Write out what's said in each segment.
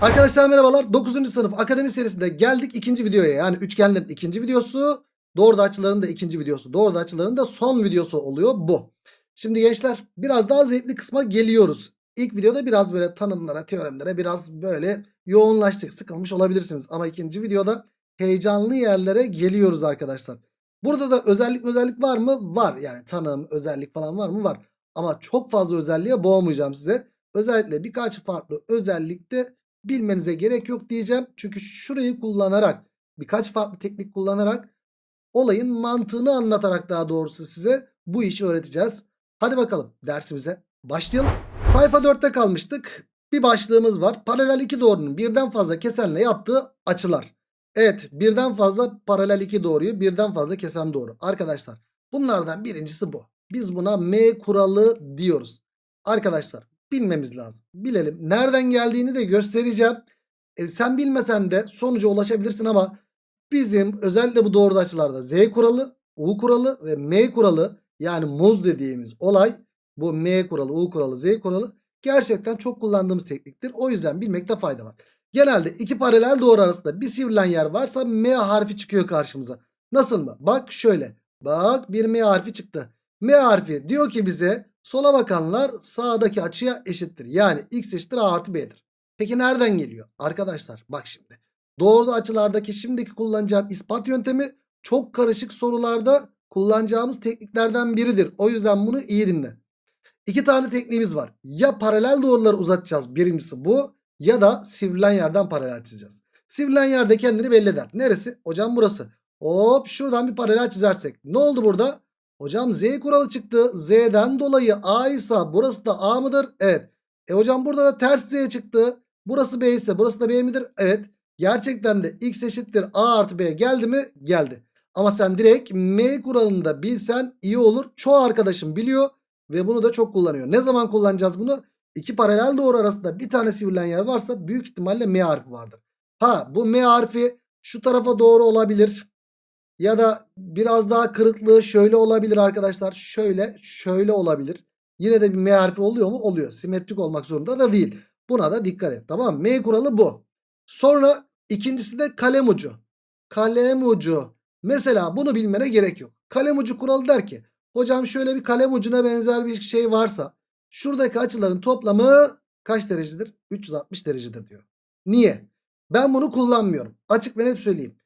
Arkadaşlar merhabalar. 9. sınıf akademi serisinde geldik ikinci videoya. Yani üçgenlerin ikinci videosu. Doğru açıların da ikinci videosu. Doğru açıların da son videosu oluyor bu. Şimdi gençler biraz daha zevkli kısma geliyoruz. İlk videoda biraz böyle tanımlara, teoremlere biraz böyle yoğunlaştık. Sıkılmış olabilirsiniz. Ama ikinci videoda heyecanlı yerlere geliyoruz arkadaşlar. Burada da özellik özellik var mı? Var. Yani tanım, özellik falan var mı? Var. Ama çok fazla özelliğe boğmayacağım size. Özellikle birkaç farklı özellikte bilmenize gerek yok diyeceğim. Çünkü şurayı kullanarak birkaç farklı teknik kullanarak olayın mantığını anlatarak daha doğrusu size bu işi öğreteceğiz. Hadi bakalım dersimize başlayalım. Sayfa 4'te kalmıştık. Bir başlığımız var. Paralel iki doğrunun birden fazla kesenle yaptığı açılar. Evet birden fazla paralel iki doğruyu birden fazla kesen doğru. Arkadaşlar bunlardan birincisi bu. Biz buna M kuralı diyoruz. Arkadaşlar bilmemiz lazım. Bilelim. Nereden geldiğini de göstereceğim. E, sen bilmesen de sonuca ulaşabilirsin ama bizim özellikle bu doğru açılarda Z kuralı, U kuralı ve M kuralı yani muz dediğimiz olay bu M kuralı, U kuralı, Z kuralı gerçekten çok kullandığımız tekniktir. O yüzden bilmekte fayda var. Genelde iki paralel doğru arasında bir sivrilen yer varsa M harfi çıkıyor karşımıza. Nasıl mı? Bak şöyle. Bak bir M harfi çıktı. M harfi diyor ki bize sola bakanlar sağdaki açıya eşittir. Yani x eşittir a artı b'dir. Peki nereden geliyor? Arkadaşlar bak şimdi. Doğru açılardaki şimdiki kullanacağım ispat yöntemi çok karışık sorularda kullanacağımız tekniklerden biridir. O yüzden bunu iyi dinle. İki tane tekniğimiz var. Ya paralel doğruları uzatacağız. Birincisi bu. Ya da sivrilen yerden paralel çizeceğiz. Sivrilen yerde kendini belli eder. Neresi? Hocam burası. Hop şuradan bir paralel çizersek. Ne oldu burada? Hocam Z kuralı çıktı. Z'den dolayı A ise burası da A mıdır? Evet. E hocam burada da ters Z çıktı. Burası B ise burası da B midir? Evet. Gerçekten de X eşittir A artı B geldi mi? Geldi. Ama sen direkt M kuralını da bilsen iyi olur. Çoğu arkadaşım biliyor ve bunu da çok kullanıyor. Ne zaman kullanacağız bunu? İki paralel doğru arasında bir tane sivrilen yer varsa büyük ihtimalle M harfi vardır. Ha bu M harfi şu tarafa doğru olabilir. Ya da biraz daha kırıklığı şöyle olabilir arkadaşlar. Şöyle şöyle olabilir. Yine de bir M harfi oluyor mu? Oluyor. Simetrik olmak zorunda da değil. Buna da dikkat et. Tamam mı? M kuralı bu. Sonra ikincisi de kalem ucu. Kalem ucu. Mesela bunu bilmene gerek yok. Kalem ucu kuralı der ki hocam şöyle bir kalem ucuna benzer bir şey varsa şuradaki açıların toplamı kaç derecedir? 360 derecedir diyor. Niye? Ben bunu kullanmıyorum. Açık ve net söyleyeyim.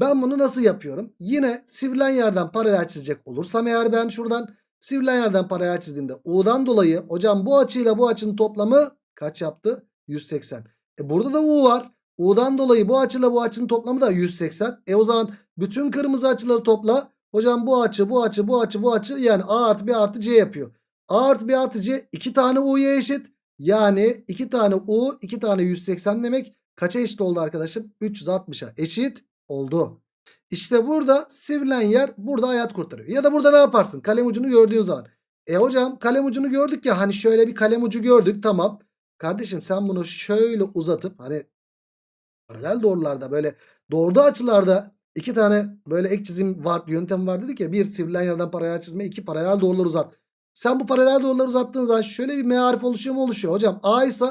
Ben bunu nasıl yapıyorum? Yine sivrilen yerden paralel çizecek olursam eğer ben şuradan sivrilen yerden paralel çizdiğimde U'dan dolayı hocam bu açıyla bu açının toplamı kaç yaptı? 180. E burada da U var. U'dan dolayı bu açıyla bu açının toplamı da 180. E o zaman bütün kırmızı açıları topla. Hocam bu açı, bu açı, bu açı, bu açı yani A artı B artı C yapıyor. A artı B artı C 2 tane U'ya eşit. Yani 2 tane U, 2 tane 180 demek. Kaça eşit oldu arkadaşım? 360'a eşit oldu. İşte burada sivrilen yer burada hayat kurtarıyor. Ya da burada ne yaparsın? Kalem ucunu gördüğün zaman. E hocam kalem ucunu gördük ya hani şöyle bir kalem ucu gördük tamam. Kardeşim sen bunu şöyle uzatıp hani paralel doğrularda böyle doğru açılarda iki tane böyle ek çizim var yöntem var dedik ya. Bir sivrilen yerden paralel çizme iki paralel doğrular uzat. Sen bu paralel doğruları uzattığın zaman şöyle bir M oluşuyor mu oluşuyor. Hocam A ise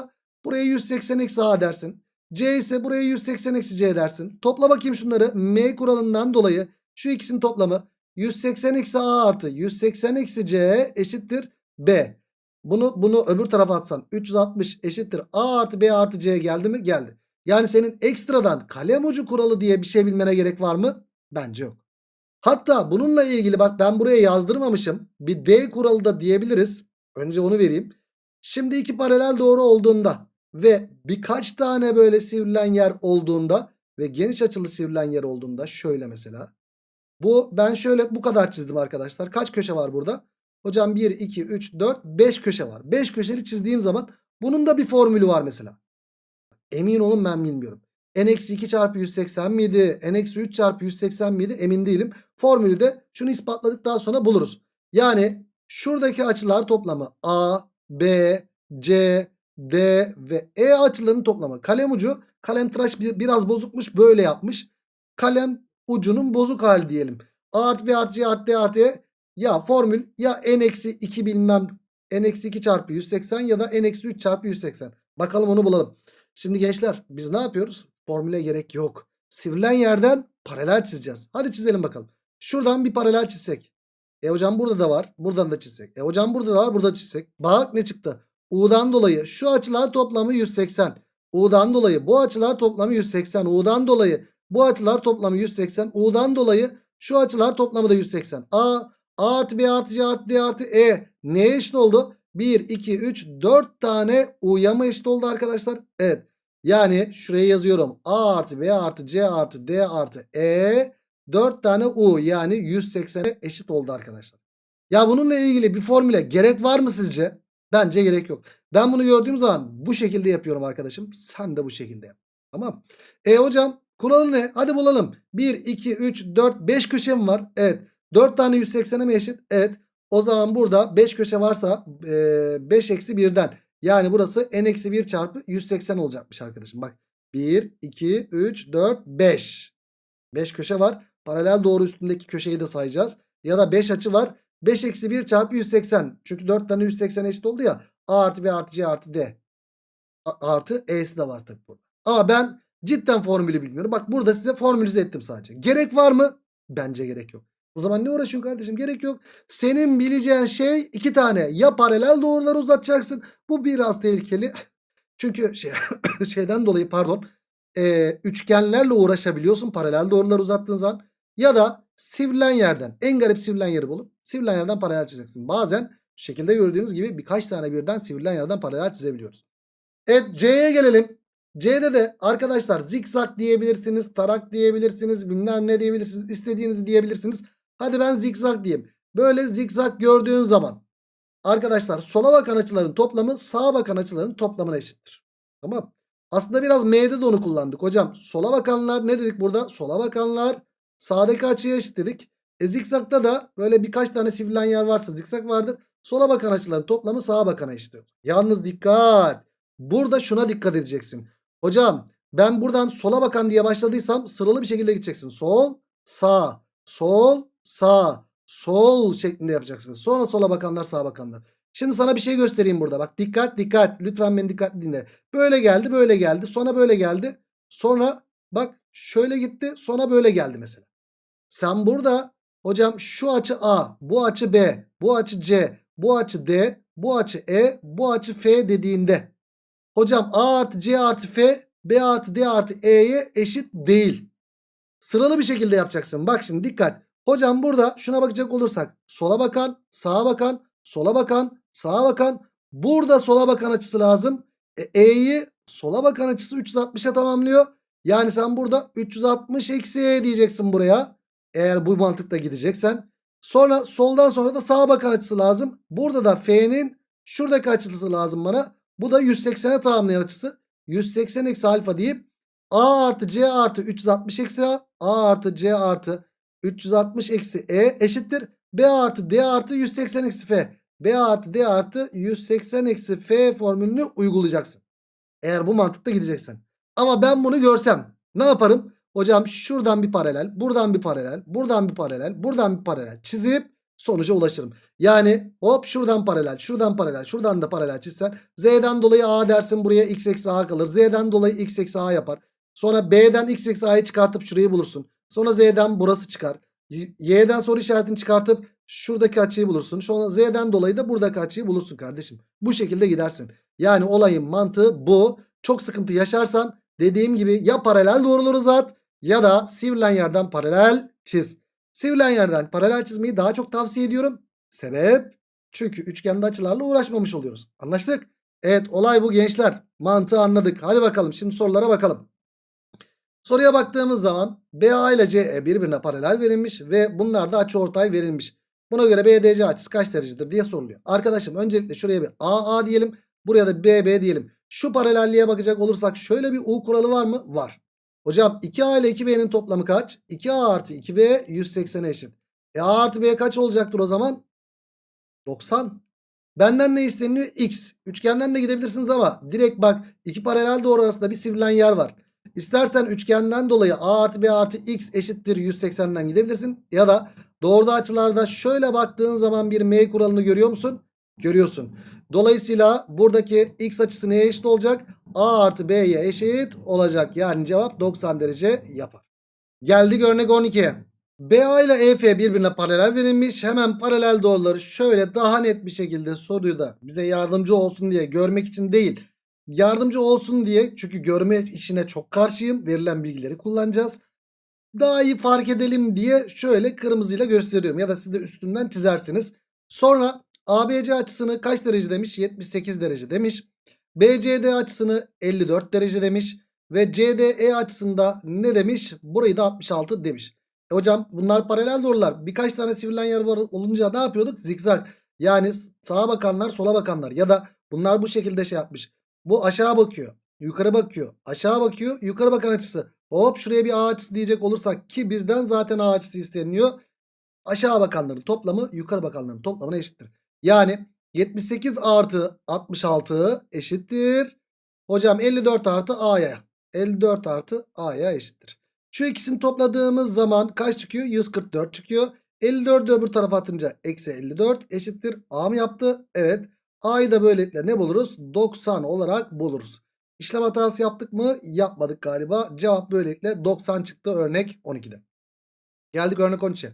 buraya 180 eksi A dersin. C ise buraya 180 eksi C dersin. Topla bakayım şunları. M kuralından dolayı şu ikisinin toplamı 180 eksi A artı 180 eksi C eşittir B. Bunu bunu öbür tarafa atsan 360 eşittir A artı B artı C geldi mi? Geldi. Yani senin ekstradan kalem ucu kuralı diye bir şey bilmene gerek var mı? Bence yok. Hatta bununla ilgili bak ben buraya yazdırmamışım. Bir D kuralı da diyebiliriz. Önce onu vereyim. Şimdi iki paralel doğru olduğunda ve birkaç tane böyle sivrilen yer olduğunda ve geniş açılı sivrilen yer olduğunda şöyle mesela. Bu ben şöyle bu kadar çizdim arkadaşlar. Kaç köşe var burada? Hocam 1, 2, 3, 4, 5 köşe var. 5 köşeli çizdiğim zaman bunun da bir formülü var mesela. Emin olun ben bilmiyorum. n-2 çarpı 180 miydi? n-3 çarpı 180 miydi? Emin değilim. Formülü de şunu ispatladıktan sonra buluruz. Yani şuradaki açılar toplamı A, B, C, D ve E açılarının toplamı. Kalem ucu kalem tıraş biraz bozukmuş böyle yapmış. Kalem ucunun bozuk hali diyelim. A artı B artı C artı D artı E. Ya formül ya n-2 bilmem n-2 çarpı 180 ya da n-3 çarpı 180. Bakalım onu bulalım. Şimdi gençler biz ne yapıyoruz? Formüle gerek yok. Sivrilen yerden paralel çizeceğiz. Hadi çizelim bakalım. Şuradan bir paralel çizsek. E hocam burada da var. Buradan da çizsek. E hocam burada da var. Burada çizsek. Bak ne çıktı? U'dan dolayı şu açılar toplamı 180. U'dan dolayı bu açılar toplamı 180. U'dan dolayı bu açılar toplamı 180. U'dan dolayı şu açılar toplamı da 180. A, A artı B artı C artı D artı E neye eşit oldu? 1, 2, 3, 4 tane U'ya mı eşit oldu arkadaşlar? Evet. Yani şuraya yazıyorum. A artı B artı C artı D artı E 4 tane U yani 180'e eşit oldu arkadaşlar. Ya bununla ilgili bir formüle gerek var mı sizce? Bence gerek yok. Ben bunu gördüğüm zaman bu şekilde yapıyorum arkadaşım. Sen de bu şekilde yap. Tamam. E hocam kuralı ne? Hadi bulalım. 1, 2, 3, 4, 5 köşem var. Evet. 4 tane 180'e mi eşit? Evet. O zaman burada 5 köşe varsa e, 5 eksi 1'den. Yani burası n eksi 1 çarpı 180 olacakmış arkadaşım. Bak 1, 2, 3, 4, 5. 5 köşe var. Paralel doğru üstündeki köşeyi de sayacağız. Ya da 5 açı var. 5 eksi 1 çarpı 180. Çünkü 4 tane 180 eşit oldu ya. A artı B artı C artı D. A- artı E'si de var tabii burada. Ama ben cidden formülü bilmiyorum. Bak burada size formülize ettim sadece. Gerek var mı? Bence gerek yok. O zaman ne uğraşıyorsun kardeşim? Gerek yok. Senin bileceğin şey iki tane. Ya paralel doğruları uzatacaksın. Bu biraz tehlikeli. Çünkü şey, şeyden dolayı pardon. e, üçgenlerle uğraşabiliyorsun paralel doğruları uzattığın zaman. Ya da sivrilen yerden en garip sivrilen yeri bulup sivrilen yerden paralel çizeceksin. Bazen şekilde gördüğünüz gibi birkaç tane birden sivrilen yerden paralel çizebiliyoruz. Evet C'ye gelelim. C'de de arkadaşlar zikzak diyebilirsiniz, tarak diyebilirsiniz, bilmem ne diyebilirsiniz, istediğinizi diyebilirsiniz. Hadi ben zikzak diyeyim. Böyle zikzak gördüğün zaman arkadaşlar sola bakan açıların toplamı sağa bakan açıların toplamına eşittir. Tamam. Aslında biraz M'de de onu kullandık hocam. Sola bakanlar ne dedik burada? Sola bakanlar sağdaki açıya eşit dedik. E zikzakta da böyle birkaç tane sivrilen yer varsa zikzak vardır. Sola bakan açıların toplamı sağa bakana eşittir. Yalnız dikkat. Burada şuna dikkat edeceksin. Hocam ben buradan sola bakan diye başladıysam sıralı bir şekilde gideceksin. Sol, sağ, sol, sağ, sol şeklinde yapacaksın. Sonra sola bakanlar sağa bakanlar. Şimdi sana bir şey göstereyim burada. Bak dikkat dikkat. Lütfen beni dikkatli dinle. Böyle geldi böyle geldi. Sonra böyle geldi. Sonra bak şöyle gitti. Sonra böyle geldi mesela. Sen burada hocam şu açı A, bu açı B, bu açı C, bu açı D, bu açı E, bu açı F dediğinde hocam A artı C artı F, B artı D artı E'ye eşit değil. Sıralı bir şekilde yapacaksın. Bak şimdi dikkat. Hocam burada şuna bakacak olursak sola bakan, sağa bakan, sola bakan, sağa bakan. Burada sola bakan açısı lazım. E, E'yi sola bakan açısı 360'a tamamlıyor. Yani sen burada 360 eksi E diyeceksin buraya. Eğer bu mantıkla gideceksen. Sonra soldan sonra da sağa bakan açısı lazım. Burada da F'nin şuradaki açısı lazım bana. Bu da 180'e tamamlayan açısı. 180 eksi alfa deyip A artı C artı 360 eksi A. A artı C artı 360 eksi E eşittir. B artı D artı 180 eksi F. B artı D artı 180 eksi F formülünü uygulayacaksın. Eğer bu mantıkla gideceksen. Ama ben bunu görsem ne yaparım? Hocam şuradan bir paralel, buradan bir paralel, buradan bir paralel, buradan bir paralel çizip sonuca ulaşırım. Yani hop şuradan paralel, şuradan paralel, şuradan da paralel çizsen Z'den dolayı A dersin buraya x eksi A kalır. Z'den dolayı x eksi A yapar. Sonra B'den x eksi A'yı çıkartıp şurayı bulursun. Sonra Z'den burası çıkar. Y'den soru işaretini çıkartıp şuradaki açıyı bulursun. Sonra Z'den dolayı da buradaki açıyı bulursun kardeşim. Bu şekilde gidersin. Yani olayın mantığı bu. Çok sıkıntı yaşarsan dediğim gibi ya paralel doğruları uzat ya da sivrilen yerden paralel çiz. Sivrilen yerden paralel çizmeyi daha çok tavsiye ediyorum. Sebep? Çünkü üçgende açılarla uğraşmamış oluyoruz. Anlaştık? Evet olay bu gençler. Mantığı anladık. Hadi bakalım şimdi sorulara bakalım. Soruya baktığımız zaman BA ile CE birbirine paralel verilmiş ve bunlar da açıortay verilmiş. Buna göre BDC açısı kaç derecedir diye soruluyor. Arkadaşım öncelikle şuraya bir AA diyelim. Buraya da BB diyelim. Şu paralelliğe bakacak olursak şöyle bir U kuralı var mı? Var. Hocam 2A ile 2B'nin toplamı kaç? 2A artı 2B 180'e eşit. E A artı B kaç olacaktır o zaman? 90. Benden ne isteniyor? X. Üçgenden de gidebilirsiniz ama direkt bak iki paralel doğru arasında bir sivrilen yer var. İstersen üçgenden dolayı A artı B artı X eşittir 180'den gidebilirsin. Ya da doğruda açılarda şöyle baktığın zaman bir M kuralını görüyor musun? Görüyorsun. Dolayısıyla buradaki X açısı neye eşit olacak? A artı B'ye eşit olacak. Yani cevap 90 derece yapar. Geldik örnek 12'ye. BA ile EF birbirine paralel verilmiş. Hemen paralel doğruları şöyle daha net bir şekilde soruyu da bize yardımcı olsun diye görmek için değil. Yardımcı olsun diye çünkü görme işine çok karşıyım. Verilen bilgileri kullanacağız. Daha iyi fark edelim diye şöyle kırmızıyla gösteriyorum. Ya da siz de üstünden çizersiniz. Sonra ABC açısını kaç derece demiş? 78 derece demiş. BCD açısını 54 derece demiş. Ve CDE açısında ne demiş? Burayı da 66 demiş. E hocam bunlar paralel doğrular. Birkaç tane sivrilen yer var olunca ne yapıyorduk? Zikzak. Yani sağa bakanlar sola bakanlar. Ya da bunlar bu şekilde şey yapmış. Bu aşağı bakıyor. Yukarı bakıyor. Aşağı bakıyor. Yukarı bakan açısı. Hop şuraya bir A diyecek olursak ki bizden zaten A açısı isteniyor. Aşağı bakanların toplamı yukarı bakanların toplamına eşittir. Yani 78 artı 66 eşittir. Hocam 54 artı A'ya. 54 artı A'ya eşittir. Şu ikisini topladığımız zaman kaç çıkıyor? 144 çıkıyor. 54'ü öbür tarafa atınca eksi 54 eşittir. A mı yaptı? Evet. A'yı da böylelikle ne buluruz? 90 olarak buluruz. İşlem hatası yaptık mı? Yapmadık galiba. Cevap böylelikle 90 çıktı örnek 12'de. Geldik örnek 13'e.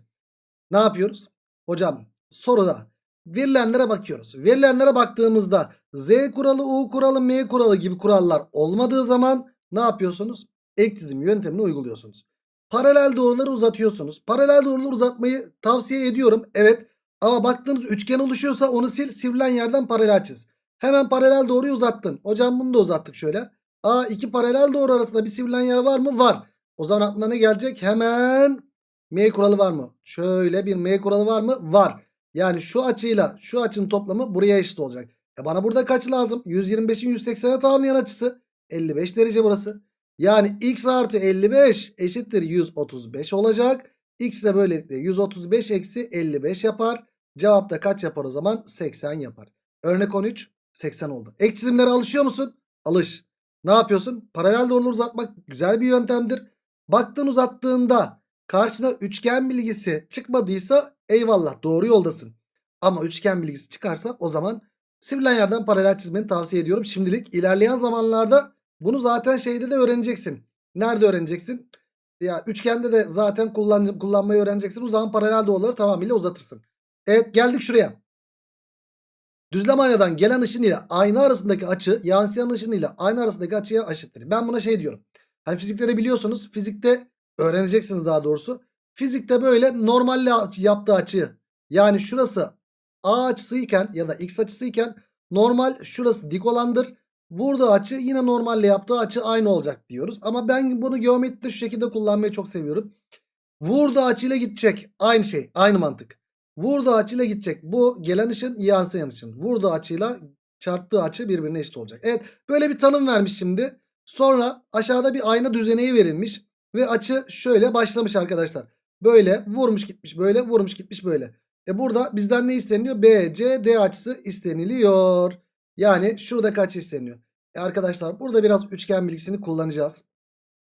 Ne yapıyoruz? Hocam soruda verilenlere bakıyoruz. Verilenlere baktığımızda Z kuralı, U kuralı, M kuralı gibi kurallar olmadığı zaman ne yapıyorsunuz? Ek çizim yöntemini uyguluyorsunuz. Paralel doğruları uzatıyorsunuz. Paralel doğruları uzatmayı tavsiye ediyorum. Evet ama baktığınız üçgen oluşuyorsa onu sil. Sivrilen yerden paralel çiz. Hemen paralel doğruyu uzattın. Hocam bunu da uzattık şöyle. A iki paralel doğru arasında bir sivrilen yer var mı? Var. O zaman aklına ne gelecek? Hemen M kuralı var mı? Şöyle bir M kuralı var mı? Var. Yani şu açıyla şu açının toplamı buraya eşit olacak. E bana burada kaç lazım? 125'in 180'e tamamlayan açısı. 55 derece burası. Yani x artı 55 eşittir 135 olacak. X de böylelikle 135 eksi 55 yapar. Cevap da kaç yapar o zaman? 80 yapar. Örnek 13 80 oldu. Ek çizimlere alışıyor musun? Alış. Ne yapıyorsun? Paralel doğruları uzatmak güzel bir yöntemdir. Baktın uzattığında karşına üçgen bilgisi çıkmadıysa eyvallah doğru yoldasın. Ama üçgen bilgisi çıkarsa o zaman sivrilen yerden paralel çizmeni tavsiye ediyorum. Şimdilik ilerleyen zamanlarda bunu zaten şeyde de öğreneceksin. Nerede öğreneceksin? Ya üçgende de zaten kullan, kullanmayı öğreneceksin. O zaman paralel doğruları tamamıyla uzatırsın. Evet geldik şuraya. Düzlem aynadan gelen ışın ile ayna arasındaki açı yansıyan ışın ile ayna arasındaki açıya eşittir. Ben buna şey diyorum. Hani fizikte de biliyorsunuz. Fizikte öğreneceksiniz daha doğrusu. Fizikte böyle normalle yaptığı açı yani şurası A açısı iken ya da X açısı iken normal şurası dik olandır. Burada açı yine normalle yaptığı açı aynı olacak diyoruz. Ama ben bunu geometride şu şekilde kullanmayı çok seviyorum. Vurduğu açıyla gidecek. Aynı şey. Aynı mantık. Vurduğu açıyla gidecek. Bu gelen ışın yansıyan ışın. Vurduğu açıyla çarptığı açı birbirine eşit olacak. Evet böyle bir tanım vermiş şimdi. Sonra aşağıda bir ayna düzeneği verilmiş. Ve açı şöyle başlamış arkadaşlar. Böyle vurmuş gitmiş böyle vurmuş gitmiş böyle. E burada bizden ne isteniyor? BCD açısı isteniliyor. Yani şurada kaç isteniyor? E arkadaşlar burada biraz üçgen bilgisini kullanacağız.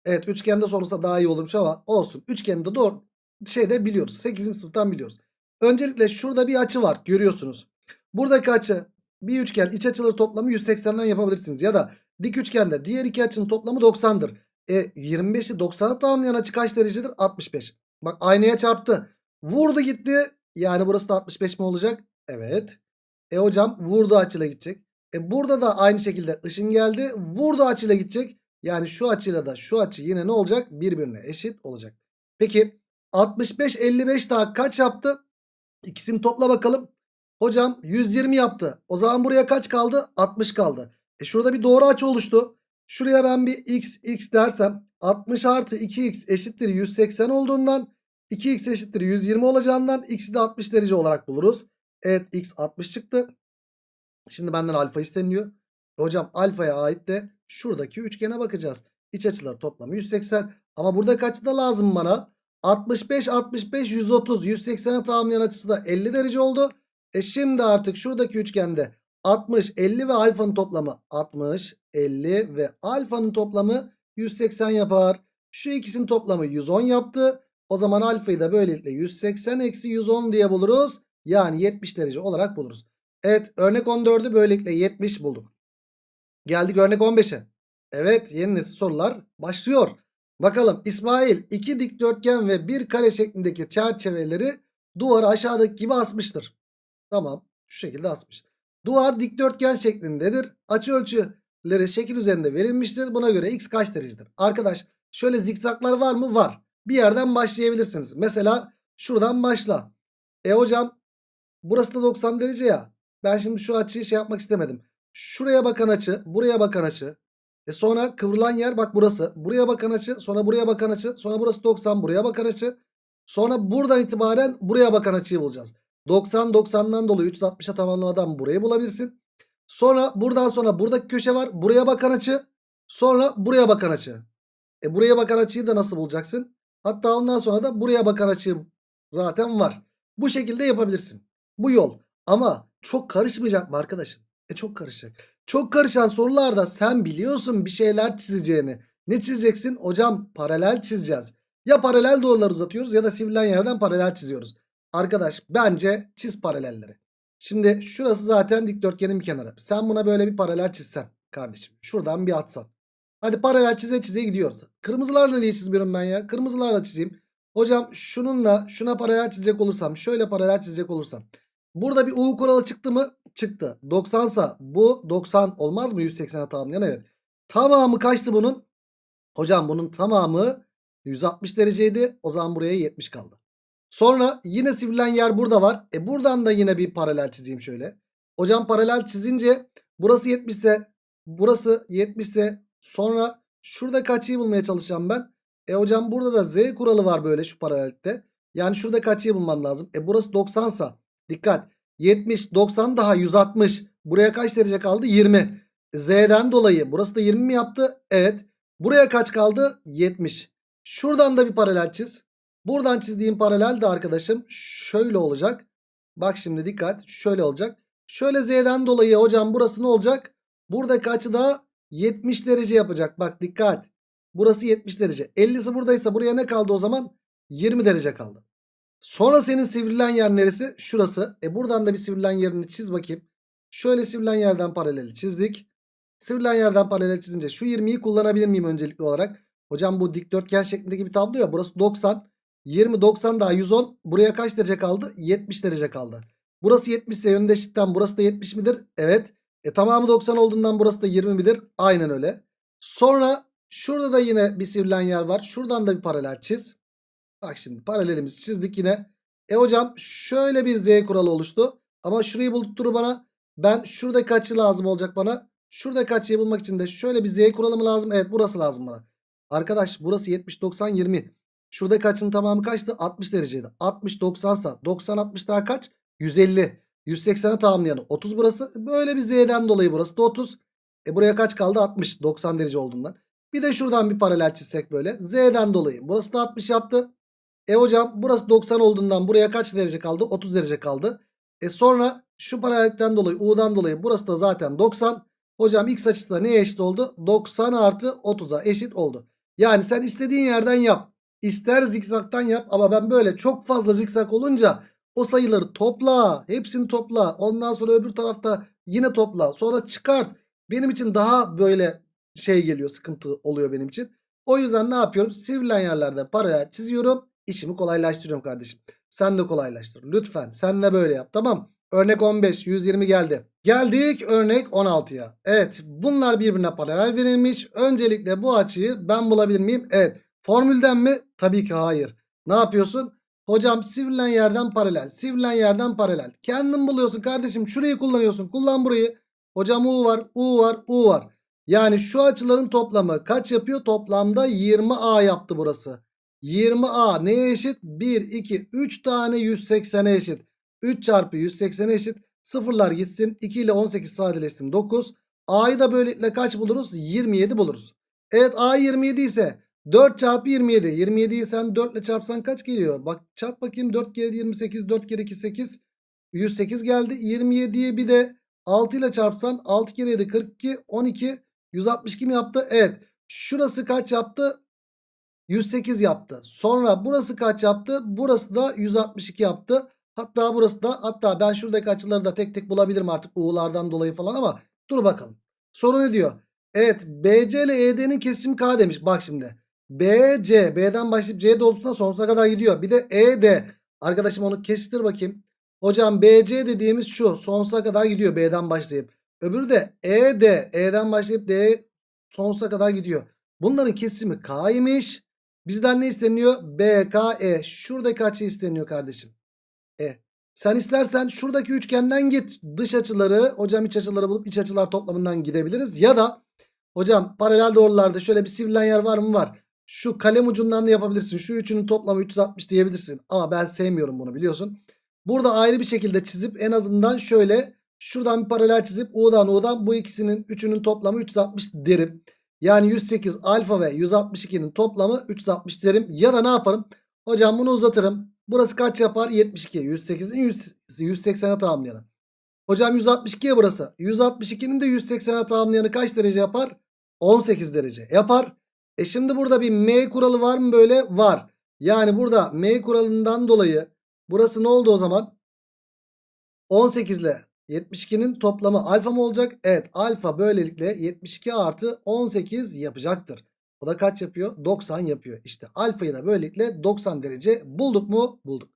Evet üçgende sorulsa daha iyi olurmuş ama olsun. Üçgende doğru şeyde biliyoruz. 8. sınıftan biliyoruz. Öncelikle şurada bir açı var görüyorsunuz. Buradaki açı bir üçgen iç açıları toplamı 180'den yapabilirsiniz. Ya da dik üçgende diğer iki açının toplamı 90'dır. E 25'i 90'a tamamlayan açı kaç derecedir? 65. Bak aynaya çarptı. Vurdu gitti. Yani burası da 65 mi olacak? Evet. E hocam vurdu açıyla gidecek. E burada da aynı şekilde ışın geldi. Vurdu açıyla gidecek. Yani şu açıyla da şu açı yine ne olacak? Birbirine eşit olacak. Peki 65 55 daha kaç yaptı? İkisini topla bakalım. Hocam 120 yaptı. O zaman buraya kaç kaldı? 60 kaldı. E şurada bir doğru açı oluştu. Şuraya ben bir x x dersem 60 artı 2x eşittir 180 olduğundan 2x eşittir 120 olacağından x'i de 60 derece olarak buluruz. Evet x 60 çıktı. Şimdi benden alfa isteniliyor. Hocam alfaya ait de şuradaki üçgene bakacağız. İç açılar toplamı 180. Ama burada kaç da lazım bana? 65, 65, 130, 180'e tamamlayan açısı da 50 derece oldu. E şimdi artık şuradaki üçgende 60, 50 ve alfanın toplamı 60, 50 ve alfanın toplamı 180 yapar. Şu ikisinin toplamı 110 yaptı. O zaman alfayı da böylelikle 180 eksi 110 diye buluruz. Yani 70 derece olarak buluruz. Evet örnek 14'ü böylelikle 70 bulduk. Geldik örnek 15'e. Evet yeni nesil sorular başlıyor. Bakalım İsmail iki dikdörtgen ve bir kare şeklindeki çerçeveleri duvara aşağıdaki gibi asmıştır. Tamam şu şekilde asmış. Duvar dikdörtgen şeklindedir. Açı ölçüleri şekil üzerinde verilmiştir. Buna göre x kaç derecedir? Arkadaş şöyle zikzaklar var mı? Var. Bir yerden başlayabilirsiniz. Mesela şuradan başla. E hocam burası da 90 derece ya. Ben şimdi şu açıyı şey yapmak istemedim. Şuraya bakan açı, buraya bakan açı. E sonra kıvrılan yer bak burası. Buraya bakan açı, sonra buraya bakan açı, sonra burası 90, buraya bakan açı. Sonra buradan itibaren buraya bakan açıyı bulacağız. 90 90'dan dolayı 360'a tamamlamadan burayı bulabilirsin. Sonra buradan sonra buradaki köşe var. Buraya bakan açı. Sonra buraya bakan açı. E buraya bakan açıyı da nasıl bulacaksın? Hatta ondan sonra da buraya bakan açı zaten var. Bu şekilde yapabilirsin. Bu yol. Ama çok karışmayacak mı arkadaşım? E çok karışacak. Çok karışan sorularda sen biliyorsun bir şeyler çizeceğini. Ne çizeceksin? Hocam paralel çizeceğiz. Ya paralel doğrular uzatıyoruz ya da sivrilen yerden paralel çiziyoruz. Arkadaş bence çiz paralelleri. Şimdi şurası zaten dikdörtgenin bir kenarı. Sen buna böyle bir paralel çizsen kardeşim. Şuradan bir atsan. Hadi paralel çize çize gidiyoruz. Kırmızılarla niye çizmiyorum ben ya? Kırmızılarla çizeyim. Hocam şununla şuna paralel çizecek olursam. Şöyle paralel çizecek olursam. Burada bir U kuralı çıktı mı? Çıktı. 90 sa bu 90 olmaz mı 180'e tamamlayan? Evet. Tamamı kaçtı bunun? Hocam bunun tamamı 160 dereceydi. O zaman buraya 70 kaldı. Sonra yine sivrilen yer burada var. E buradan da yine bir paralel çizeyim şöyle. Hocam paralel çizince burası 70 ise burası 70 ise sonra şurada kaçıyı bulmaya çalışacağım ben. E hocam burada da z kuralı var böyle şu paralelde. Yani şurada kaçıyı bulmam lazım. E burası 90 sa dikkat 70 90 daha 160 buraya kaç derece kaldı 20. Z'den dolayı burası da 20 mi yaptı? Evet. Buraya kaç kaldı? 70. Şuradan da bir paralel çiz. Buradan çizdiğim paralel de arkadaşım şöyle olacak. Bak şimdi dikkat şöyle olacak. Şöyle z'den dolayı hocam burası ne olacak? Buradaki açı da 70 derece yapacak. Bak dikkat. Burası 70 derece. 50'si buradaysa buraya ne kaldı o zaman? 20 derece kaldı. Sonra senin sivrilen yer neresi? Şurası. E buradan da bir sivrilen yerini çiz bakayım. Şöyle sivrilen yerden paraleli çizdik. Sivrilen yerden paralel çizince şu 20'yi kullanabilir miyim öncelikli olarak? Hocam bu dikdörtgen şeklindeki bir tablo ya. Burası 90. 20 90 daha 110. Buraya kaç derece kaldı? 70 derece kaldı. Burası 70 ise yönünde eşitten burası da 70 midir? Evet. E tamamı 90 olduğundan burası da 20 midir? Aynen öyle. Sonra şurada da yine bir sivrilen yer var. Şuradan da bir paralel çiz. Bak şimdi paralelimizi çizdik yine. E hocam şöyle bir z kuralı oluştu. Ama şurayı buldurur bana. Ben şuradaki açı lazım olacak bana. Şuradaki açıyı bulmak için de şöyle bir z kuralı mı lazım? Evet burası lazım bana. Arkadaş burası 70 90 20. Şuradaki açının tamamı kaçtı? 60 dereceydi. 60 90 sa 90 60 daha kaç? 150. 180'e tamamlayanı 30 burası. Böyle bir z'den dolayı burası da 30. E buraya kaç kaldı? 60 90 derece olduğundan. Bir de şuradan bir paralel çizsek böyle. Z'den dolayı. Burası da 60 yaptı. E hocam burası 90 olduğundan buraya kaç derece kaldı? 30 derece kaldı. E sonra şu paralellikten dolayı U'dan dolayı burası da zaten 90. Hocam x açısı da neye eşit oldu? 90 artı 30'a eşit oldu. Yani sen istediğin yerden yap. İster zikzaktan yap ama ben böyle çok fazla zikzak olunca o sayıları topla. Hepsini topla. Ondan sonra öbür tarafta yine topla. Sonra çıkart. Benim için daha böyle şey geliyor sıkıntı oluyor benim için. O yüzden ne yapıyorum? Sivrilen yerlerde paralel çiziyorum. İşimi kolaylaştırıyorum kardeşim. Sen de kolaylaştır. Lütfen sen de böyle yap tamam. Örnek 15 120 geldi. Geldik örnek 16'ya. Evet bunlar birbirine paralel verilmiş. Öncelikle bu açıyı ben bulabilir miyim? Evet. Formülden mi? Tabii ki hayır. Ne yapıyorsun? Hocam sivrilen yerden paralel. Sivrilen yerden paralel. Kendin buluyorsun kardeşim. Şurayı kullanıyorsun. Kullan burayı. Hocam U var. U var. U var. Yani şu açıların toplamı kaç yapıyor? Toplamda 20A yaptı burası. 20A neye eşit? 1, 2, 3 tane 180'e eşit. 3 çarpı 180'e eşit. Sıfırlar gitsin. 2 ile 18 sadeleşsin. 9. A'yı da böylelikle kaç buluruz? 27 buluruz. Evet A 27 ise 4 çarpı 27. 27'yi sen 4 ile çarpsan kaç geliyor? Bak çarp bakayım 4 kere 28 4 kere 2 8. 108 geldi. 27'yi bir de 6 ile çarpsan 6 kere 7 42 12 162 mi yaptı? Evet. Şurası kaç yaptı? 108 yaptı. Sonra burası kaç yaptı? Burası da 162 yaptı. Hatta burası da hatta ben şuradaki açıları da tek tek bulabilirim artık U'lardan dolayı falan ama dur bakalım. Soru ne diyor? Evet BC ile ED'nin kesimi K demiş. Bak şimdi. BC B'den başlayıp C doğrultusuna sonsuza kadar gidiyor. Bir de ED. Arkadaşım onu kestir bakayım. Hocam BC dediğimiz şu. Sonsuza kadar gidiyor B'den başlayıp. Öbürü de ED. E'den başlayıp D sonsuza kadar gidiyor. Bunların kesimi K'ymış. Bizden ne isteniyor? BKE. Şuradaki açı isteniyor kardeşim. E. Sen istersen şuradaki üçgenden git. Dış açıları hocam iç açıları bulup iç açılar toplamından gidebiliriz. Ya da hocam paralel doğrularda şöyle bir sivrilen yer var mı? Var. Şu kalem ucundan da yapabilirsin. Şu üçünün toplamı 360 diyebilirsin. Ama ben sevmiyorum bunu biliyorsun. Burada ayrı bir şekilde çizip en azından şöyle şuradan bir paralel çizip U'dan U'dan bu ikisinin üçünün toplamı 360 derim. Yani 108 alfa ve 162'nin toplamı 360 derim. Ya da ne yaparım? Hocam bunu uzatırım. Burası kaç yapar? 72. 108'in 180'e tamamlayalım. Hocam 162'ye burası. 162'nin de 180'e tamamlayanı kaç derece yapar? 18 derece yapar. E şimdi burada bir M kuralı var mı böyle? Var. Yani burada M kuralından dolayı burası ne oldu o zaman? 18 ile 72'nin toplamı alfa mı olacak? Evet alfa böylelikle 72 artı 18 yapacaktır. O da kaç yapıyor? 90 yapıyor. İşte alfayı da böylelikle 90 derece bulduk mu? Bulduk.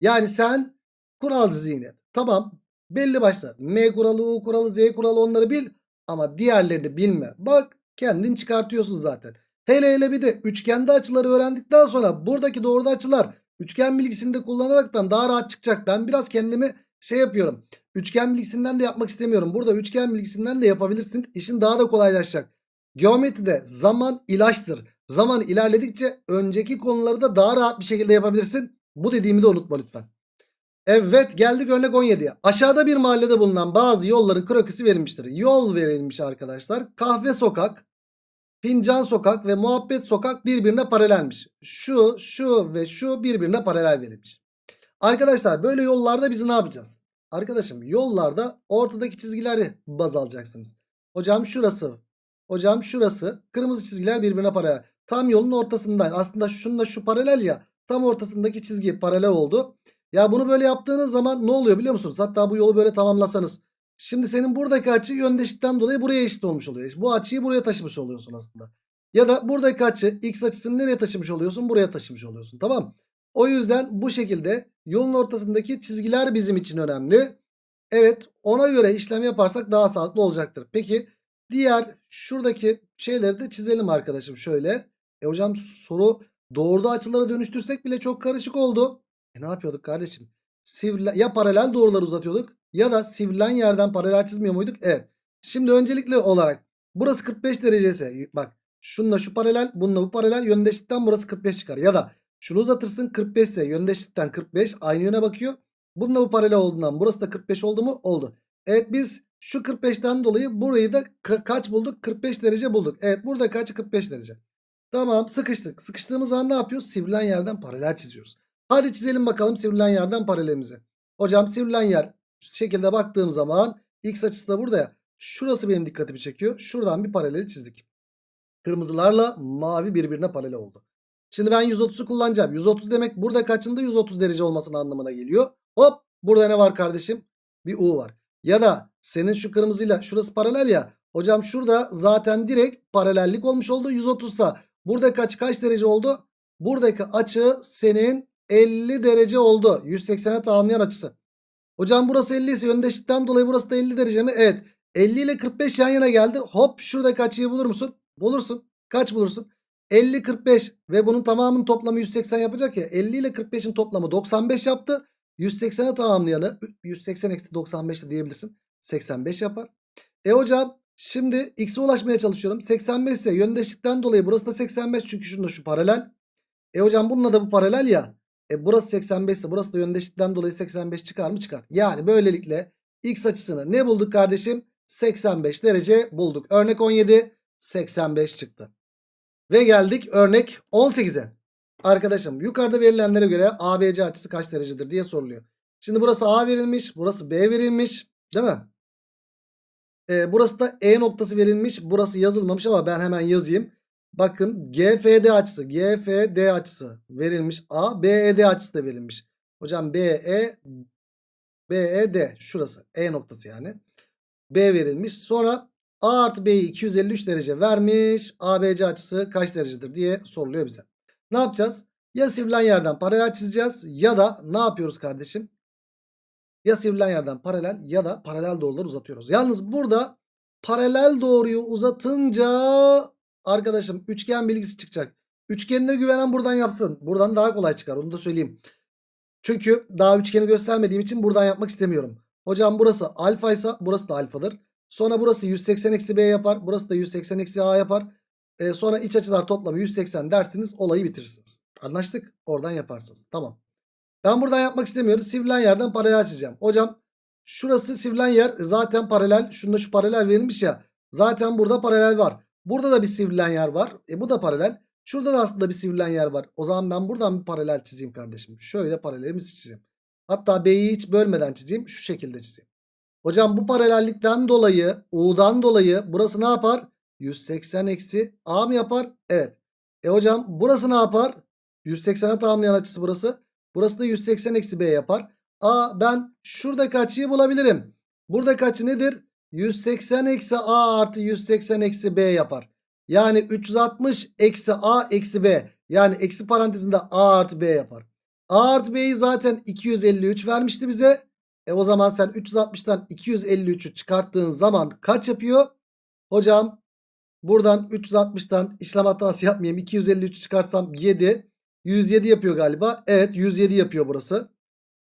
Yani sen kuralcı zihniyet. Tamam belli başta. M kuralı, U kuralı, Z kuralı onları bil. Ama diğerlerini bilme. Bak kendin çıkartıyorsun zaten. Hele hele bir de üçgende açıları öğrendikten sonra buradaki doğruda açılar üçgen bilgisini de kullanaraktan daha rahat çıkacak. Ben biraz kendimi şey yapıyorum. Üçgen bilgisinden de yapmak istemiyorum. Burada üçgen bilgisinden de yapabilirsin. İşin daha da kolaylaşacak. Geometride zaman ilaçtır. Zaman ilerledikçe önceki konuları da daha rahat bir şekilde yapabilirsin. Bu dediğimi de unutma lütfen. Evet geldik örnek 17'ye. Aşağıda bir mahallede bulunan bazı yolların krokisi verilmiştir. Yol verilmiş arkadaşlar. Kahve sokak, fincan sokak ve muhabbet sokak birbirine paralelmiş. Şu, şu ve şu birbirine paralel verilmiş. Arkadaşlar böyle yollarda biz ne yapacağız? Arkadaşım yollarda ortadaki çizgileri baz alacaksınız. Hocam şurası. Hocam şurası. Kırmızı çizgiler birbirine paralel. Tam yolun ortasından. Aslında şununla şu paralel ya. Tam ortasındaki çizgi paralel oldu. Ya bunu böyle yaptığınız zaman ne oluyor biliyor musunuz? Hatta bu yolu böyle tamamlasanız. Şimdi senin buradaki açı yöndeşlikten dolayı buraya eşit olmuş oluyor. Bu açıyı buraya taşımış oluyorsun aslında. Ya da buradaki açı x açısını nereye taşımış oluyorsun? Buraya taşımış oluyorsun. Tamam O yüzden bu şekilde yolun ortasındaki çizgiler bizim için önemli. Evet ona göre işlem yaparsak daha sağlıklı olacaktır. Peki diğer şuradaki şeyleri de çizelim arkadaşım şöyle. E hocam soru doğruda açılara dönüştürsek bile çok karışık oldu. E ne yapıyorduk kardeşim? Sivrilen, ya paralel doğruları uzatıyorduk ya da sivrilen yerden paralel çizmiyor muyduk? Evet. Şimdi öncelikli olarak burası 45 derece bak şununla şu paralel bununla bu paralel yöndeşlikten burası 45 çıkar. Ya da şunu uzatırsın 45 ise yöndeşlikten 45 aynı yöne bakıyor. Bununla bu paralel olduğundan burası da 45 oldu mu? Oldu. Evet biz şu 45'ten dolayı burayı da ka kaç bulduk? 45 derece bulduk. Evet burada kaç? 45 derece. Tamam sıkıştık. Sıkıştığımız zaman ne yapıyoruz? Sivrilen yerden paralel çiziyoruz. Hadi çizelim bakalım sivrilen yerden paralelimizi. Hocam sivrilen yer şekilde baktığım zaman x açısı da burada ya. Şurası benim dikkatimi çekiyor. Şuradan bir paraleli çizdik. Kırmızılarla mavi birbirine paralel oldu. Şimdi ben 130'u kullanacağım. 130 demek burada kaçında 130 derece olmasının anlamına geliyor. Hop burada ne var kardeşim? Bir U var. Ya da senin şu kırmızıyla şurası paralel ya. Hocam şurada zaten direkt paralellik olmuş oldu. 130 sa burada kaç kaç derece oldu? Buradaki açı senin 50 derece oldu. 180'e tamamlayan açısı. Hocam burası 50 ise yöndeşlikten dolayı burası da 50 derece mi? Evet. 50 ile 45 yan yana geldi. Hop şuradaki açıyı bulur musun? Bulursun. Kaç bulursun? 50 45 ve bunun tamamının toplamı 180 yapacak ya. 50 ile 45'in toplamı 95 yaptı. 180'e tamamlayanı 180 eksi 95 de diyebilirsin. 85 yapar. E hocam şimdi x'e ulaşmaya çalışıyorum. 85 ise yöndeşlikten dolayı burası da 85 çünkü şunda şu paralel. E hocam bununla da bu paralel ya. E burası 85 ise burası da yöndeşlikten dolayı 85 çıkar mı? Çıkar. Yani böylelikle x açısını ne bulduk kardeşim? 85 derece bulduk. Örnek 17 85 çıktı. Ve geldik örnek 18'e. Arkadaşım yukarıda verilenlere göre ABC açısı kaç derecedir diye soruluyor. Şimdi burası A verilmiş. Burası B verilmiş. Değil mi? Ee, burası da E noktası verilmiş. Burası yazılmamış ama ben hemen yazayım. Bakın GFD açısı. GFD açısı verilmiş. A. BED açısı da verilmiş. Hocam BE BED şurası. E noktası yani. B verilmiş. Sonra A artı B'yi 253 derece vermiş. ABC açısı kaç derecedir diye soruluyor bize. Ne yapacağız? Ya sivrilen yerden paralel çizeceğiz ya da ne yapıyoruz kardeşim? Ya sivrilen yerden paralel ya da paralel doğruları uzatıyoruz. Yalnız burada paralel doğruyu uzatınca arkadaşım üçgen bilgisi çıkacak. Üçgenine güvenen buradan yapsın. Buradan daha kolay çıkar onu da söyleyeyim. Çünkü daha üçgeni göstermediğim için buradan yapmak istemiyorum. Hocam burası alfa ise burası da alfadır. Sonra burası 180 eksi b yapar. Burası da 180 eksi a yapar. Ee, sonra iç açılar toplamı 180 dersiniz olayı bitirirsiniz. Anlaştık? Oradan yaparsınız. Tamam. Ben buradan yapmak istemiyorum. Sivrilen yerden paralel çizeceğim. Hocam şurası sivrilen yer zaten paralel. Şunda şu paralel verilmiş ya. Zaten burada paralel var. Burada da bir sivrilen yer var. E bu da paralel. Şurada da aslında bir sivrilen yer var. O zaman ben buradan bir paralel çizeyim kardeşim. Şöyle paralelimizi çizeyim. Hatta B'yi hiç bölmeden çizeyim. Şu şekilde çizeyim. Hocam bu paralellikten dolayı U'dan dolayı burası ne yapar? 180 eksi A mı yapar? Evet. E hocam burası ne yapar? 180'e tamamlayan açısı burası. Burası da 180 eksi B yapar. A ben şuradaki açıyı bulabilirim. Buradaki açı nedir? 180 eksi A artı 180 eksi B yapar. Yani 360 eksi A eksi B. Yani eksi parantezinde A artı B yapar. A artı B'yi zaten 253 vermişti bize. E o zaman sen 360'tan 253'ü çıkarttığın zaman kaç yapıyor? Hocam buradan 360'tan işlem hatası yapmayayım. 253 çıkarsam 7. 107 yapıyor galiba. Evet 107 yapıyor burası.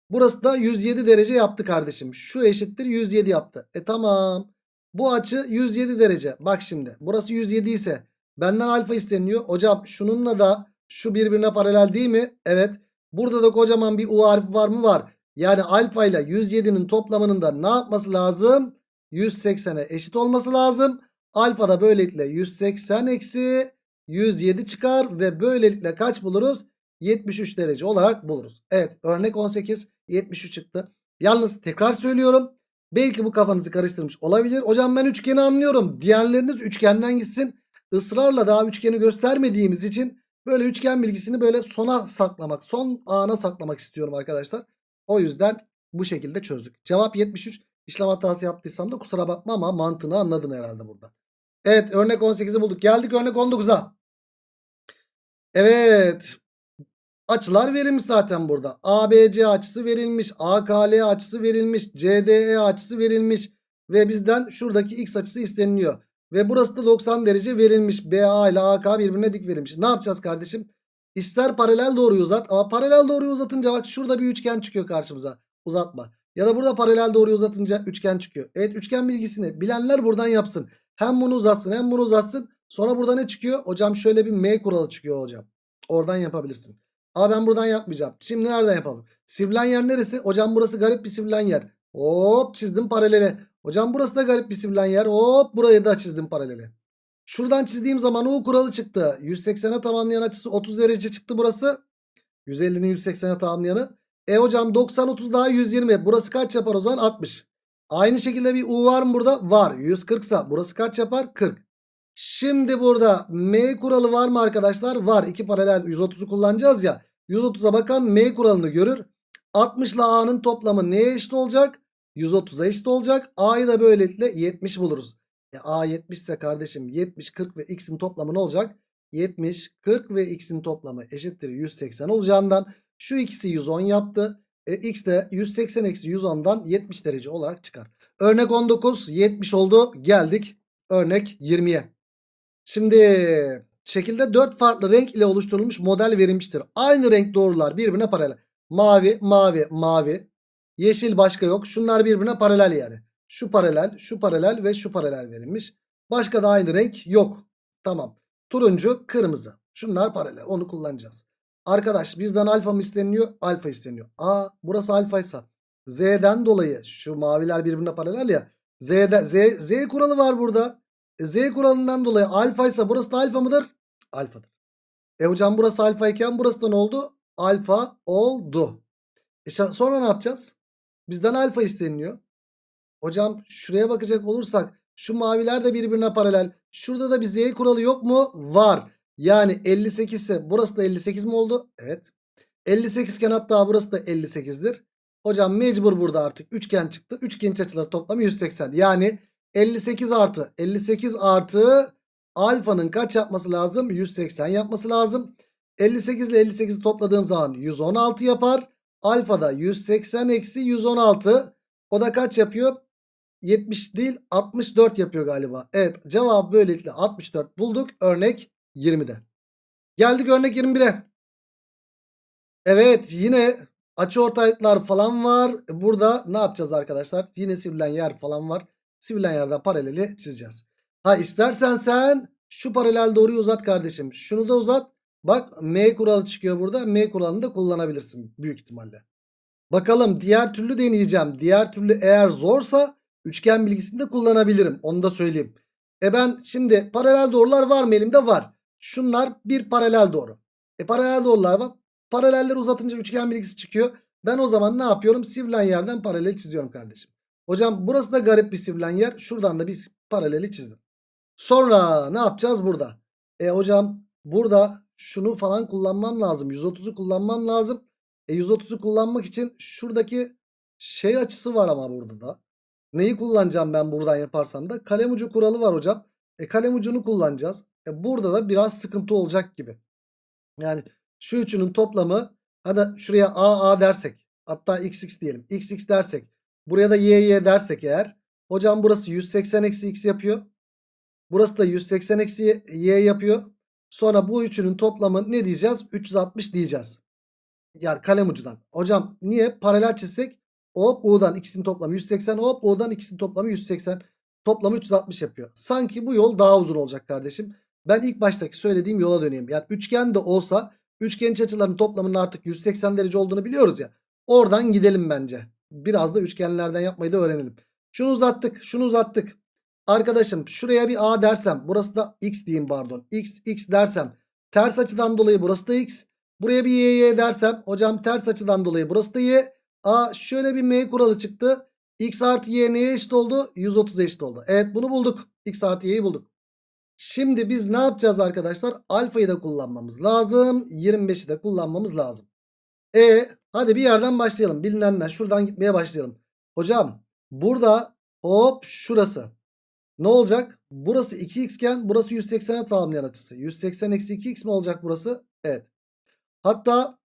Burası da 107 derece yaptı kardeşim. Şu eşittir 107 yaptı. E tamam. Bu açı 107 derece. Bak şimdi burası 107 ise benden alfa isteniyor. Hocam şununla da şu birbirine paralel değil mi? Evet. Burada da kocaman bir U harfi var mı? Var. Yani alfa ile 107'nin toplamının da ne yapması lazım? 180'e eşit olması lazım. Alfa da böylelikle 180 eksi 107 çıkar ve böylelikle kaç buluruz? 73 derece olarak buluruz. Evet örnek 18 73 çıktı. Yalnız tekrar söylüyorum. Belki bu kafanızı karıştırmış olabilir. Hocam ben üçgeni anlıyorum. Diğerleriniz üçgenden gitsin. Israrla daha üçgeni göstermediğimiz için böyle üçgen bilgisini böyle sona saklamak, son ana saklamak istiyorum arkadaşlar. O yüzden bu şekilde çözdük. Cevap 73. İşlem hatası yaptıysam da kusura bakma ama mantığını anladın herhalde burada. Evet örnek 18'i bulduk. Geldik örnek 19'a. Evet. Açılar verilmiş zaten burada. ABC açısı verilmiş. AKL açısı verilmiş. CDE açısı verilmiş. Ve bizden şuradaki X açısı isteniliyor. Ve burası da 90 derece verilmiş. BA ile AK birbirine dik verilmiş. Ne yapacağız kardeşim? İster paralel doğruyu uzat ama paralel doğruyu uzatınca bak şurada bir üçgen çıkıyor karşımıza. Uzatma. Ya da burada paralel doğruyu uzatınca üçgen çıkıyor. Evet üçgen bilgisini bilenler buradan yapsın. Hem bunu uzatsın hem bunu uzatsın. Sonra burada ne çıkıyor? Hocam şöyle bir M kuralı çıkıyor hocam. Oradan yapabilirsin. Ama ben buradan yapmayacağım. Şimdi nereden yapalım? Sivrilen yer neresi? Hocam burası garip bir sivrilen yer. Hop çizdim paralele. Hocam burası da garip bir sivrilen yer. Hop burayı da çizdim paralele. Şuradan çizdiğim zaman U kuralı çıktı. 180'e tamamlayan açısı 30 derece çıktı burası. 150'nin 180'e tamamlayanı. E hocam 90 30 daha 120. Burası kaç yapar o zaman? 60. Aynı şekilde bir U var mı burada? Var. 140 ise burası kaç yapar? 40. Şimdi burada M kuralı var mı arkadaşlar? Var. İki paralel 130'u kullanacağız ya. 130'a bakan M kuralını görür. 60 ile A'nın toplamı neye eşit olacak? 130'a eşit olacak. A'yı da böylelikle 70 buluruz. E A 70 ise kardeşim 70, 40 ve X'in toplamı ne olacak? 70, 40 ve X'in toplamı eşittir 180 olacağından şu ikisi 110 yaptı. E, X de 180 eksi 110'dan 70 derece olarak çıkar. Örnek 19 70 oldu. Geldik örnek 20'ye. Şimdi şekilde 4 farklı renk ile oluşturulmuş model verilmiştir. Aynı renk doğrular birbirine paralel. Mavi, mavi, mavi. Yeşil başka yok. Şunlar birbirine paralel yani. Şu paralel, şu paralel ve şu paralel verilmiş. Başka da aynı renk yok. Tamam. Turuncu, kırmızı. Şunlar paralel. Onu kullanacağız. Arkadaş bizden alfa mı isteniyor? Alfa isteniyor. Aa burası alfaysa. Z'den dolayı şu maviler birbirine paralel ya. Z'de, Z, Z kuralı var burada. E, Z kuralından dolayı alfaysa burası da alfa mıdır? Alfadır. E hocam burası alfa iken burası da ne oldu? Alfa oldu. E sonra ne yapacağız? Bizden alfa isteniliyor. Hocam şuraya bakacak olursak şu maviler de birbirine paralel. Şurada da bir Z kuralı yok mu? Var. Yani 58 ise burası da 58 mi oldu? Evet. 58 iken hatta burası da 58'dir. Hocam mecbur burada artık üçgen çıktı. Üçgen açıları toplamı 180. Yani 58 artı 58 artı alfanın kaç yapması lazım? 180 yapması lazım. 58 ile 58'i topladığım zaman 116 yapar. Alfa da 180 eksi 116. O da kaç yapıyor? 70 değil 64 yapıyor galiba. Evet cevabı böylelikle 64 bulduk. Örnek 20'de. Geldik örnek 21'e. Evet yine açıortaylıklar falan var. Burada ne yapacağız arkadaşlar? Yine sivrilen yer falan var. Sivrilen yerden paraleli çizeceğiz. Ha istersen sen şu paralel doğruyu uzat kardeşim. Şunu da uzat. Bak M kuralı çıkıyor burada. M kuralını da kullanabilirsin büyük ihtimalle. Bakalım diğer türlü deneyeceğim. Diğer türlü eğer zorsa üçgen bilgisini de kullanabilirim. Onu da söyleyeyim. E ben şimdi paralel doğrular var mı elimde? Var. Şunlar bir paralel doğru. E paralel doğrular var. Paralelleri uzatınca üçgen bilgisi çıkıyor. Ben o zaman ne yapıyorum? Sivrilen yerden paralel çiziyorum kardeşim. Hocam burası da garip bir sivrilen yer. Şuradan da bir paraleli çizdim. Sonra ne yapacağız burada? E hocam burada şunu falan kullanmam lazım. 130'u kullanmam lazım. E 130'u kullanmak için şuradaki şey açısı var ama burada da. Neyi kullanacağım ben buradan yaparsam da? Kalem ucu kuralı var hocam. E kalem ucunu kullanacağız. E burada da biraz sıkıntı olacak gibi. Yani şu üçünün toplamı hadi şuraya A A dersek hatta x x diyelim. x x dersek buraya da y y dersek eğer hocam burası 180 eksi x yapıyor. Burası da 180 eksi y yapıyor. Sonra bu üçünün toplamı ne diyeceğiz? 360 diyeceğiz. Yani kalem ucudan. Hocam niye? Paralel çizsek hop U'dan ikisinin toplamı 180 hop U'dan ikisinin toplamı 180. Toplamı 360 yapıyor. Sanki bu yol daha uzun olacak kardeşim. Ben ilk baştaki söylediğim yola döneyim. Yani üçgen de olsa üçgen iç açılarının toplamının artık 180 derece olduğunu biliyoruz ya. Oradan gidelim bence. Biraz da üçgenlerden yapmayı da öğrenelim. Şunu uzattık. Şunu uzattık. Arkadaşım şuraya bir A dersem burası da X diyeyim pardon. X X dersem ters açıdan dolayı burası da X. Buraya bir Y Y dersem hocam ters açıdan dolayı burası da Y. A şöyle bir M kuralı çıktı. X artı Y neye eşit oldu? 130 eşit oldu. Evet bunu bulduk. X artı Y'yi bulduk. Şimdi biz ne yapacağız arkadaşlar? Alfayı da kullanmamız lazım. 25'i de kullanmamız lazım. E hadi bir yerden başlayalım. Bilinenler şuradan gitmeye başlayalım. Hocam burada hop şurası. Ne olacak? Burası 2x iken burası 180'e tamamlayan açısı. 180 eksi 2x mi olacak burası? Evet. Hatta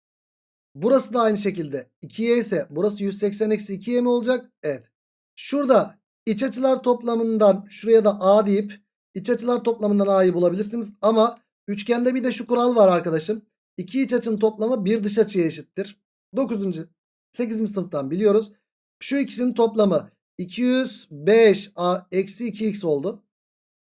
burası da aynı şekilde 2y ise burası 180 eksi 2y mi olacak? Evet. Şurada iç açılar toplamından şuraya da a deyip iç açılar toplamından a'yı bulabilirsiniz. Ama üçgende bir de şu kural var arkadaşım. İki iç açının toplamı bir dış açıya eşittir. 9. 8. sınıftan biliyoruz. Şu ikisinin toplamı 205 a eksi 2x oldu.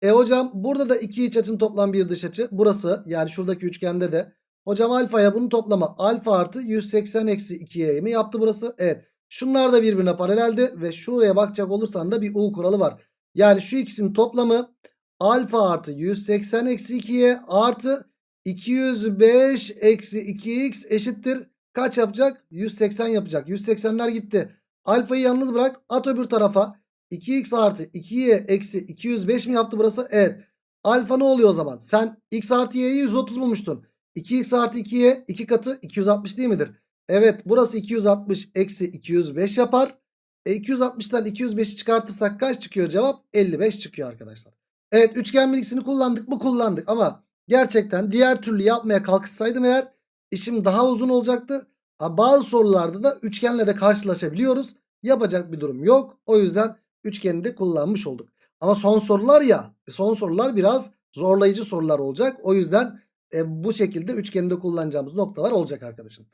E hocam burada da iki iç açının toplam bir dış açı. Burası yani şuradaki üçgende de. Hocam alfaya bunun toplamı alfa artı 180 eksi 2y mi yaptı burası? Evet. Şunlar da birbirine paraleldi ve şuraya bakacak olursan da bir u kuralı var. Yani şu ikisinin toplamı alfa artı 180 eksi 2y artı 205 eksi 2x eşittir. Kaç yapacak? 180 yapacak. 180'ler gitti. Alfayı yalnız bırak. At öbür tarafa. 2x artı 2y eksi 205 mi yaptı burası? Evet. Alfa ne oluyor o zaman? Sen x artı y'yi 130 bulmuştun. 2x artı 2y 2 katı 260 değil midir? Evet burası 260 eksi 205 yapar. E 260'tan 205'i çıkartırsak kaç çıkıyor cevap? 55 çıkıyor arkadaşlar. Evet üçgen bilgisini kullandık mı kullandık ama gerçekten diğer türlü yapmaya kalkışsaydım eğer işim daha uzun olacaktı. Bazı sorularda da üçgenle de karşılaşabiliyoruz. Yapacak bir durum yok. O yüzden üçgeni de kullanmış olduk. Ama son sorular ya son sorular biraz zorlayıcı sorular olacak. O yüzden e, bu şekilde üçgeni de kullanacağımız noktalar olacak arkadaşım.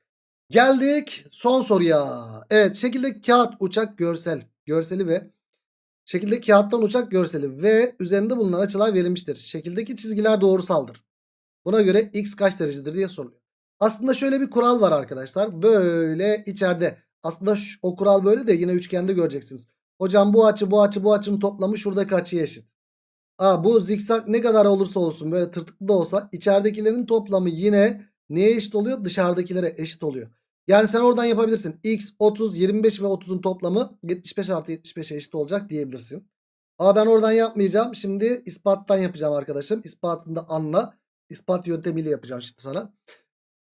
Geldik son soruya. Evet şekilde kağıt uçak görsel. Görseli ve şekilde kağıttan uçak görseli ve üzerinde bulunan açılar verilmiştir. Şekildeki çizgiler doğrusaldır. Buna göre x kaç derecedir diye soruluyor. Aslında şöyle bir kural var arkadaşlar. Böyle içeride. Aslında şu, o kural böyle de yine üçgende göreceksiniz. Hocam bu açı bu açı bu açının toplamı şuradaki açıya eşit. Aa, bu zikzak ne kadar olursa olsun böyle tırtıklı da olsa içeridekilerin toplamı yine neye eşit oluyor? Dışarıdakilere eşit oluyor. Yani sen oradan yapabilirsin. X 30 25 ve 30'un toplamı 75 artı 75'e eşit olacak diyebilirsin. Ama ben oradan yapmayacağım. Şimdi ispattan yapacağım arkadaşım. İspatını da anla. İspat yöntemiyle yapacağım şimdi sana.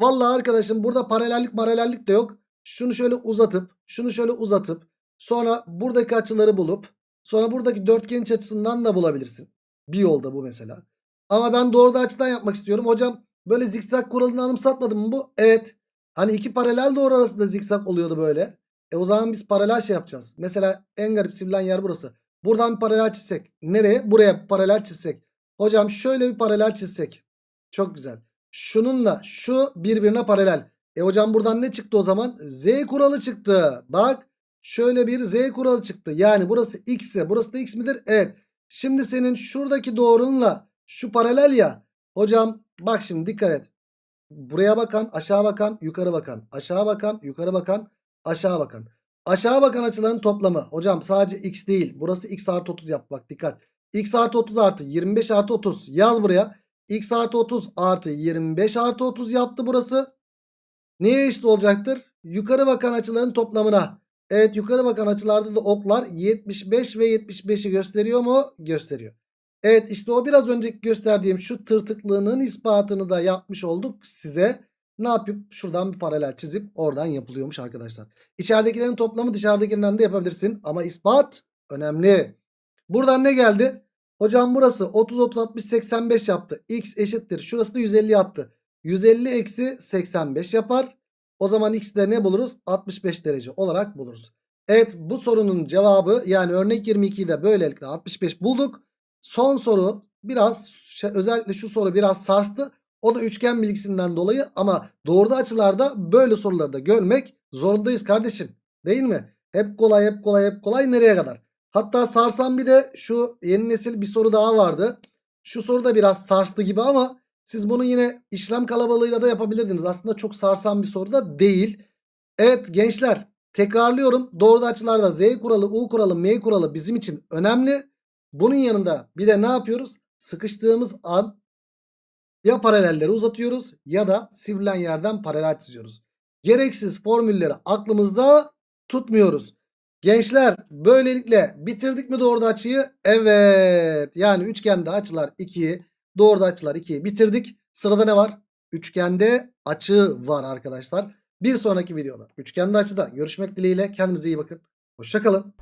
Vallahi arkadaşım burada paralellik paralellik de yok. Şunu şöyle uzatıp şunu şöyle uzatıp sonra buradaki açıları bulup Sonra buradaki dörtgen iç açısından da bulabilirsin. Bir yolda bu mesela. Ama ben doğruda açıdan yapmak istiyorum. Hocam böyle zikzak kuralını anımsatmadım mı bu? Evet. Hani iki paralel doğru arasında zikzak oluyordu böyle. E o zaman biz paralel şey yapacağız. Mesela en garip sivrilen yer burası. Buradan bir paralel çizsek. Nereye? Buraya paralel çizsek. Hocam şöyle bir paralel çizsek. Çok güzel. Şununla şu birbirine paralel. E hocam buradan ne çıktı o zaman? Z kuralı çıktı. Bak şöyle bir Z kuralı çıktı. Yani burası x ise burası da x midir? Evet. Şimdi senin şuradaki doğrunla şu paralel ya. Hocam bak şimdi dikkat et. Buraya bakan, aşağı bakan, yukarı bakan, aşağı bakan, yukarı bakan, aşağı bakan. Aşağı bakan açıların toplamı. Hocam sadece x değil. Burası x artı 30 yap bak dikkat. x artı 30 artı 25 artı 30 yaz buraya. X artı 30 artı 25 artı 30 yaptı burası. Neye eşit olacaktır? Yukarı bakan açıların toplamına. Evet yukarı bakan açılarda da oklar 75 ve 75'i gösteriyor mu? Gösteriyor. Evet işte o biraz önceki gösterdiğim şu tırtıklığının ispatını da yapmış olduk size. Ne yapıp şuradan bir paralel çizip oradan yapılıyormuş arkadaşlar. İçeridekilerin toplamı dışarıdakinden de yapabilirsin ama ispat önemli. Buradan ne geldi? Hocam burası 30 30 60 85 yaptı. X eşittir. Şurası da 150 yaptı. 150 eksi 85 yapar. O zaman x'de ne buluruz? 65 derece olarak buluruz. Evet bu sorunun cevabı yani örnek 22'yi de böylelikle 65 bulduk. Son soru biraz şey, özellikle şu soru biraz sarstı. O da üçgen bilgisinden dolayı ama doğruda açılarda böyle soruları da görmek zorundayız kardeşim. Değil mi? Hep kolay hep kolay hep kolay nereye kadar? Hatta sarsan bir de şu yeni nesil bir soru daha vardı. Şu soru da biraz sarstı gibi ama siz bunu yine işlem kalabalığıyla da yapabilirdiniz. Aslında çok sarsan bir soru da değil. Evet gençler tekrarlıyorum. Doğruda açılarda Z kuralı, U kuralı, M kuralı bizim için önemli. Bunun yanında bir de ne yapıyoruz? Sıkıştığımız an ya paralelleri uzatıyoruz ya da sivrilen yerden paralel çiziyoruz. Gereksiz formülleri aklımızda tutmuyoruz. Gençler böylelikle bitirdik mi doğruda açıyı? Evet. Yani üçgende açılar 2'yi doğruda açılar 2'yi bitirdik. Sırada ne var? Üçgende açı var arkadaşlar. Bir sonraki videoda üçgende açıda görüşmek dileğiyle. Kendinize iyi bakın. Hoşçakalın.